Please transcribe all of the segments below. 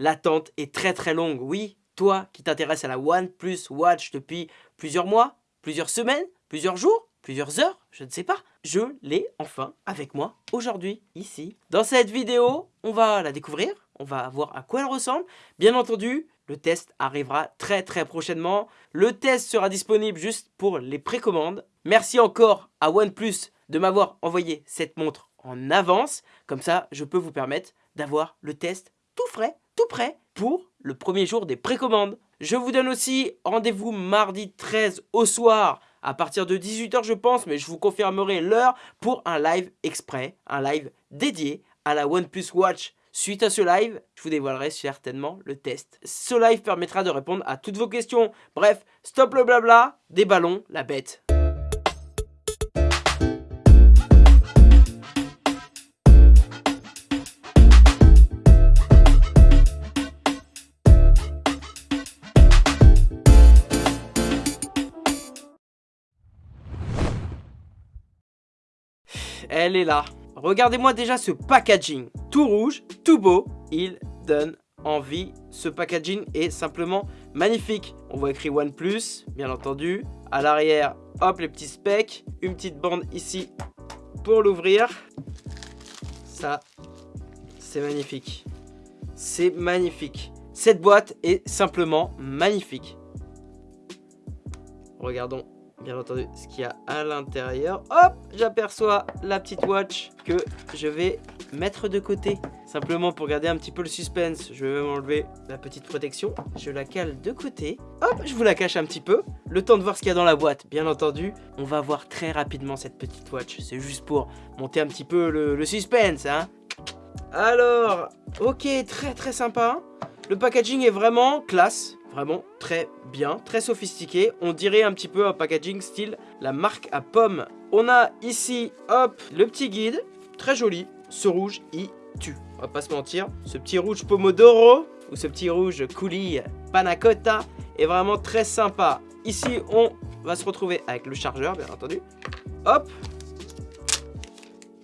l'attente est très très longue. Oui, toi qui t'intéresses à la OnePlus Watch depuis plusieurs mois, plusieurs semaines, plusieurs jours, plusieurs heures, je ne sais pas. Je l'ai enfin avec moi aujourd'hui, ici. Dans cette vidéo, on va la découvrir, on va voir à quoi elle ressemble. Bien entendu, le test arrivera très très prochainement. Le test sera disponible juste pour les précommandes. Merci encore à OnePlus de m'avoir envoyé cette montre en avance. Comme ça, je peux vous permettre d'avoir le test tout frais, prêt pour le premier jour des précommandes. Je vous donne aussi rendez-vous mardi 13 au soir à partir de 18h je pense, mais je vous confirmerai l'heure pour un live exprès, un live dédié à la OnePlus Watch. Suite à ce live, je vous dévoilerai certainement le test. Ce live permettra de répondre à toutes vos questions. Bref, stop le blabla, des ballons, la bête. Elle est là. Regardez-moi déjà ce packaging. Tout rouge, tout beau. Il donne envie. Ce packaging est simplement magnifique. On voit écrit OnePlus, bien entendu. À l'arrière, hop, les petits specs. Une petite bande ici pour l'ouvrir. Ça, c'est magnifique. C'est magnifique. Cette boîte est simplement magnifique. Regardons bien entendu ce qu'il y a à l'intérieur. Hop, j'aperçois la petite watch que je vais mettre de côté. Simplement pour garder un petit peu le suspense, je vais m'enlever la petite protection. Je la cale de côté. Hop, je vous la cache un petit peu. Le temps de voir ce qu'il y a dans la boîte, bien entendu. On va voir très rapidement cette petite watch. C'est juste pour monter un petit peu le, suspense, hein. Alors, ok, très très sympa. Le packaging est vraiment classe. Vraiment très bien, très sophistiqué. On dirait un petit peu un packaging style la marque à pommes. On a ici, hop, le petit guide. Très joli. Ce rouge, il tue. On va pas se mentir. Ce petit rouge Pomodoro ou ce petit rouge coulis Panacotta est vraiment très sympa. Ici, on va se retrouver avec le chargeur, bien entendu. Hop,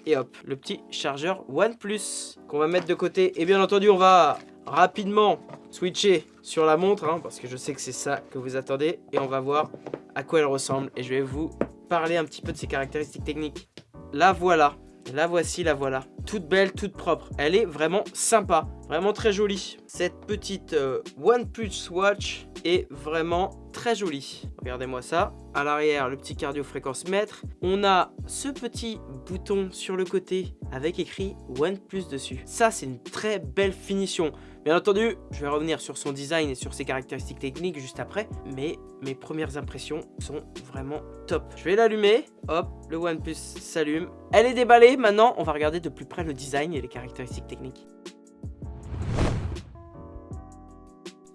et hop, le petit chargeur OnePlus qu'on va mettre de côté. Et bien entendu, on va rapidement switcher sur la montre, hein, parce que je sais que c'est ça que vous attendez. Et on va voir à quoi elle ressemble. Et je vais vous parler un petit peu de ses caractéristiques techniques. La voilà. La voici, la voilà. Toute belle, toute propre. Elle est vraiment sympa. Vraiment très jolie. Cette petite euh, OnePlus Watch est vraiment très jolie. Regardez-moi ça. À l'arrière, le petit cardio fréquence mètre. On a ce petit bouton sur le côté avec écrit OnePlus dessus. Ça, c'est une très belle finition. Bien entendu, je vais revenir sur son design et sur ses caractéristiques techniques juste après, mais mes premières impressions sont vraiment top. Je vais l'allumer, hop, le OnePlus s'allume. Elle est déballée, maintenant on va regarder de plus près le design et les caractéristiques techniques.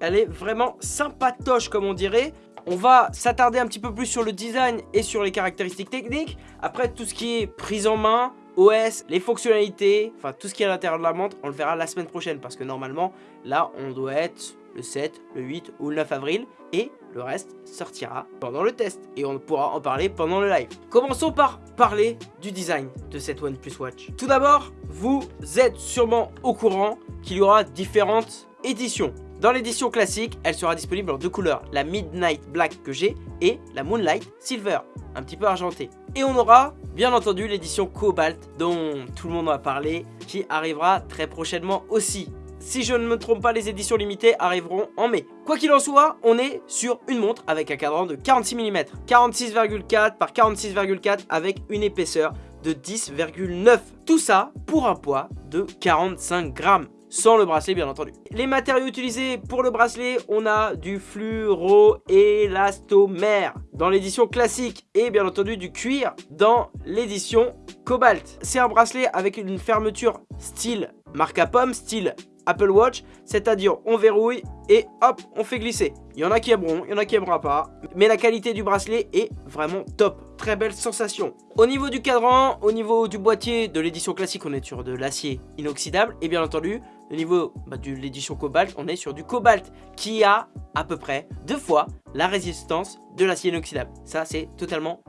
Elle est vraiment sympatoche comme on dirait. On va s'attarder un petit peu plus sur le design et sur les caractéristiques techniques. Après, tout ce qui est prise en main, OS, les fonctionnalités, enfin tout ce qui est à l'intérieur de la montre, on le verra la semaine prochaine parce que normalement, là, on doit être le 7, le 8 ou le 9 avril et le reste sortira pendant le test et on pourra en parler pendant le live. Commençons par parler du design de cette OnePlus Watch. Tout d'abord, vous êtes sûrement au courant qu'il y aura différentes éditions. Dans l'édition classique, elle sera disponible en deux couleurs, la Midnight Black que j'ai et la Moonlight Silver, un petit peu argenté. Et on aura bien entendu l'édition Cobalt dont tout le monde a parlé, qui arrivera très prochainement aussi. Si je ne me trompe pas, les éditions limitées arriveront en mai. Quoi qu'il en soit, on est sur une montre avec un cadran de 46 mm. 46,4 par 46,4 avec une épaisseur de 10,9. Tout ça pour un poids de 45 grammes sans le bracelet bien entendu. Les matériaux utilisés pour le bracelet, on a du fluoro-élastomère dans l'édition classique et bien entendu du cuir dans l'édition cobalt. C'est un bracelet avec une fermeture style marque à pomme, style Apple Watch, c'est-à-dire on verrouille et hop, on fait glisser. Il y en a qui aimeront, il y en a qui aimeront pas, mais la qualité du bracelet est vraiment top. Très belle sensation. Au niveau du cadran, au niveau du boîtier de l'édition classique, on est sur de l'acier inoxydable et bien entendu, au niveau bah, de l'édition cobalt, on est sur du cobalt qui a à peu près deux fois la résistance de l'acier inoxydable. Ça, c'est totalement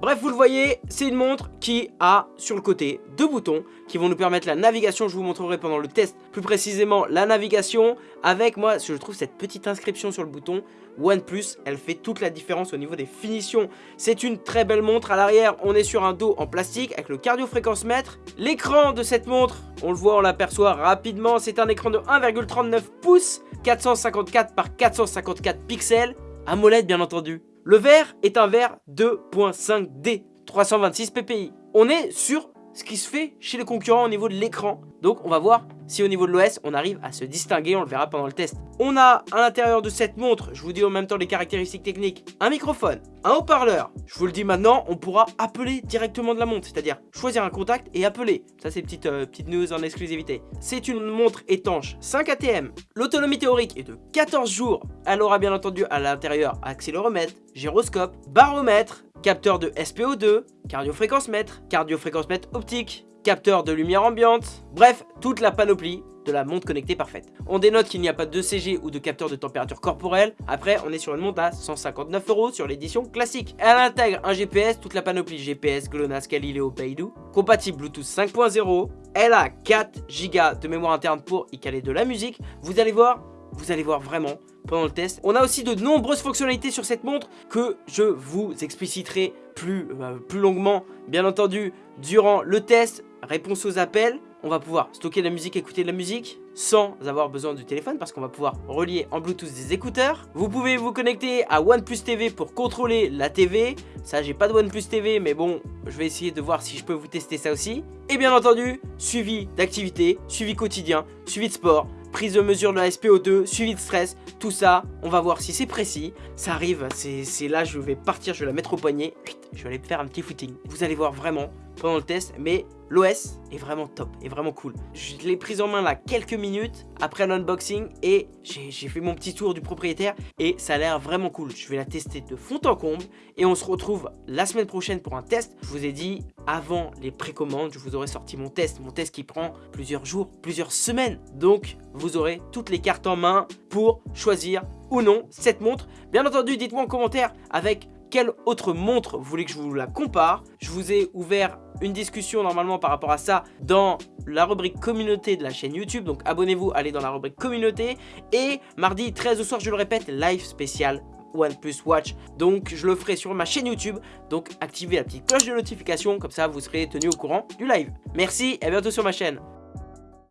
Bref, vous le voyez, c'est une montre qui a sur le côté deux boutons qui vont nous permettre la navigation. Je vous montrerai pendant le test plus précisément la navigation avec moi, je trouve cette petite inscription sur le bouton OnePlus, elle fait toute la différence au niveau des finitions. C'est une très belle montre. À l'arrière, on est sur un dos en plastique avec le cardio-fréquence mètre. L'écran de cette montre, on le voit, on l'aperçoit rapidement. C'est un écran de 1,39 pouces, 454 par 454 pixels. AMOLED bien entendu. Le verre est un verre 2.5D, 326 ppi. On est sur ce qui se fait chez les concurrents au niveau de l'écran. Donc on va voir si au niveau de l'OS on arrive à se distinguer, on le verra pendant le test. On a à l'intérieur de cette montre, je vous dis en même temps les caractéristiques techniques, un microphone, un haut-parleur. Je vous le dis maintenant, on pourra appeler directement de la montre, c'est-à-dire choisir un contact et appeler. Ça c'est petite, euh, petite news en exclusivité. C'est une montre étanche 5 ATM. L'autonomie théorique est de 14 jours. Elle aura bien entendu à l'intérieur accéléromètre, gyroscope, baromètre, capteur de SPO2, cardiofréquence mètre, cardiofréquence mètre optique, capteur de lumière ambiante, bref, toute la panoplie de la montre connectée parfaite. On dénote qu'il n'y a pas de CG ou de capteur de température corporelle. Après, on est sur une montre à 159 euros sur l'édition classique. Elle intègre un GPS, toute la panoplie GPS, GLONASS, Galileo, Beidou, compatible Bluetooth 5.0. Elle a 4 Go de mémoire interne pour y caler de la musique. Vous allez voir, vous allez voir vraiment pendant le test. On a aussi de nombreuses fonctionnalités sur cette montre que je vous expliciterai plus, euh, plus longuement, bien entendu, durant le test. Réponse aux appels, on va pouvoir stocker de la musique, écouter de la musique sans avoir besoin du téléphone parce qu'on va pouvoir relier en Bluetooth des écouteurs. Vous pouvez vous connecter à OnePlus TV pour contrôler la TV. Ça, j'ai pas de OnePlus TV, mais bon, je vais essayer de voir si je peux vous tester ça aussi. Et bien entendu, suivi d'activité, suivi quotidien, suivi de sport, prise de mesure de la SPO2, suivi de stress, tout ça, on va voir si c'est précis. Ça arrive, c'est là, je vais partir, je vais la mettre au poignet, je vais aller faire un petit footing. Vous allez voir vraiment pendant le test, mais l'OS est vraiment top, est vraiment cool. Je l'ai prise en main là quelques minutes après l'unboxing et j'ai fait mon petit tour du propriétaire et ça a l'air vraiment cool. Je vais la tester de fond en comble et on se retrouve la semaine prochaine pour un test. Je vous ai dit avant les précommandes, je vous aurai sorti mon test, mon test qui prend plusieurs jours, plusieurs semaines. Donc vous aurez toutes les cartes en main pour choisir ou non cette montre. Bien entendu, dites-moi en commentaire avec quelle autre montre vous que je vous la compare Je vous ai ouvert une discussion normalement par rapport à ça dans la rubrique communauté de la chaîne YouTube. Donc abonnez-vous, allez dans la rubrique communauté. Et mardi 13 au soir, je le répète, live spécial OnePlus Watch. Donc je le ferai sur ma chaîne YouTube. Donc activez la petite cloche de notification, comme ça vous serez tenu au courant du live. Merci et à bientôt sur ma chaîne.